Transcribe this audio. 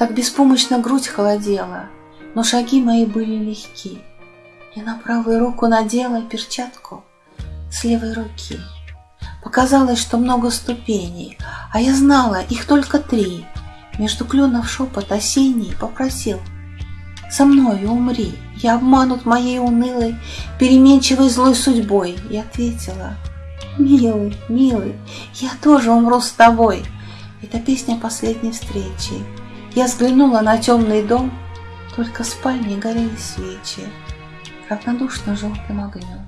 Так беспомощно грудь холодела, но шаги мои были легки. Я на правую руку надела перчатку с левой руки. Показалось, что много ступеней, а я знала, их только три. Между кленов шепот осенний попросил «Со мною умри, я обманут моей унылой, переменчивой злой судьбой». И ответила «Милый, милый, я тоже умру с тобой». Это песня последней встречи. Я взглянула на темный дом, только в спальне горели свечи, равнодушно желтым огнем.